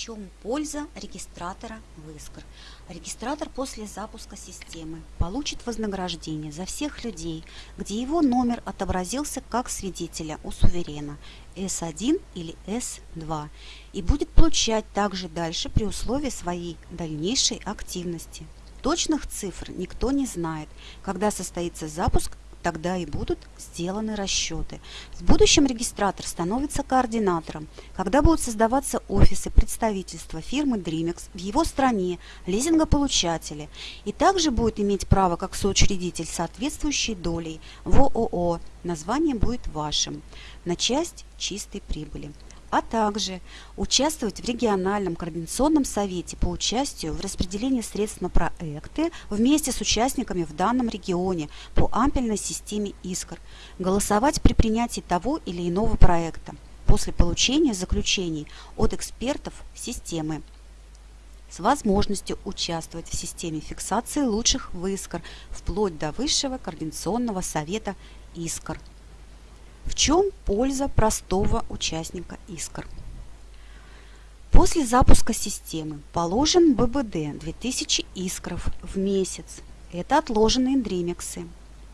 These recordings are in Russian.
чем польза регистратора в Искр? Регистратор после запуска системы получит вознаграждение за всех людей, где его номер отобразился как свидетеля у суверена S1 или S2 и будет получать также дальше при условии своей дальнейшей активности. Точных цифр никто не знает, когда состоится запуск тогда и будут сделаны расчеты. В будущем регистратор становится координатором, когда будут создаваться офисы представительства фирмы Dreamex в его стране, лизингополучатели, и также будет иметь право как соучредитель соответствующей долей в ООО. Название будет вашим на часть чистой прибыли а также участвовать в региональном координационном совете по участию в распределении средств на проекты вместе с участниками в данном регионе по ампельной системе ИСКР, голосовать при принятии того или иного проекта после получения заключений от экспертов системы с возможностью участвовать в системе фиксации лучших в ИСКР вплоть до Высшего координационного совета ИСКР. Чем польза простого участника Искр? После запуска системы положен ББД 2000 искров в месяц. Это отложенные дремексы.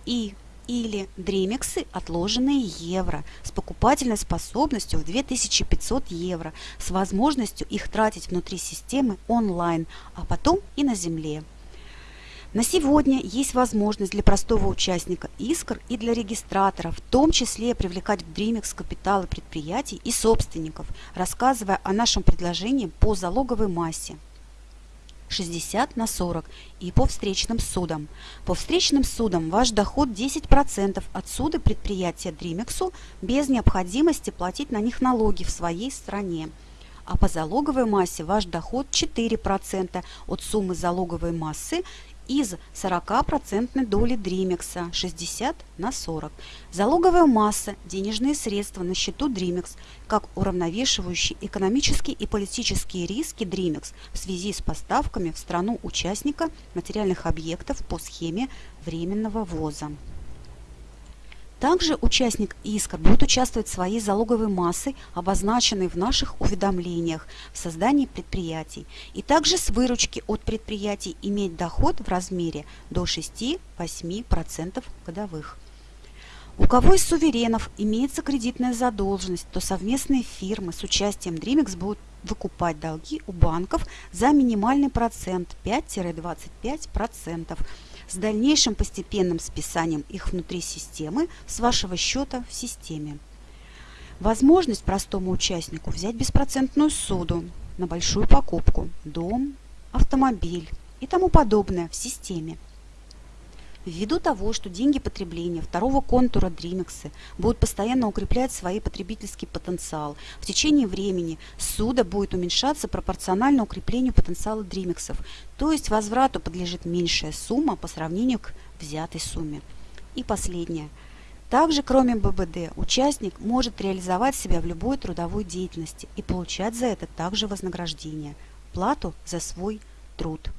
И или дремексы отложенные евро с покупательной способностью в 2500 евро с возможностью их тратить внутри системы онлайн, а потом и на земле. На сегодня есть возможность для простого участника искр и для регистратора, в том числе привлекать в Dreamex капиталы предприятий и собственников, рассказывая о нашем предложении по залоговой массе. 60 на 40 и по встречным судам. По встречным судам ваш доход 10% от суда предприятия Дримексу без необходимости платить на них налоги в своей стране. А по залоговой массе ваш доход 4% от суммы залоговой массы из 40% доли Дримекса 60 на 40. Залоговая масса, денежные средства на счету Дримекс, как уравновешивающие экономические и политические риски Дримекс в связи с поставками в страну участника материальных объектов по схеме временного ввоза. Также участник иска будет участвовать своей залоговой массой, обозначенной в наших уведомлениях в создании предприятий, и также с выручки от предприятий иметь доход в размере до 6-8% годовых. У кого из суверенов имеется кредитная задолженность, то совместные фирмы с участием Dreamex будут выкупать долги у банков за минимальный процент 5-25% с дальнейшим постепенным списанием их внутри системы с вашего счета в системе. Возможность простому участнику взять беспроцентную суду на большую покупку, дом, автомобиль и тому подобное в системе – Ввиду того, что деньги потребления второго контура Дримексы будут постоянно укреплять свой потребительский потенциал, в течение времени суда будет уменьшаться пропорционально укреплению потенциала Дримексов, то есть возврату подлежит меньшая сумма по сравнению к взятой сумме. И последнее. Также, кроме ББД, участник может реализовать себя в любой трудовой деятельности и получать за это также вознаграждение, плату за свой труд.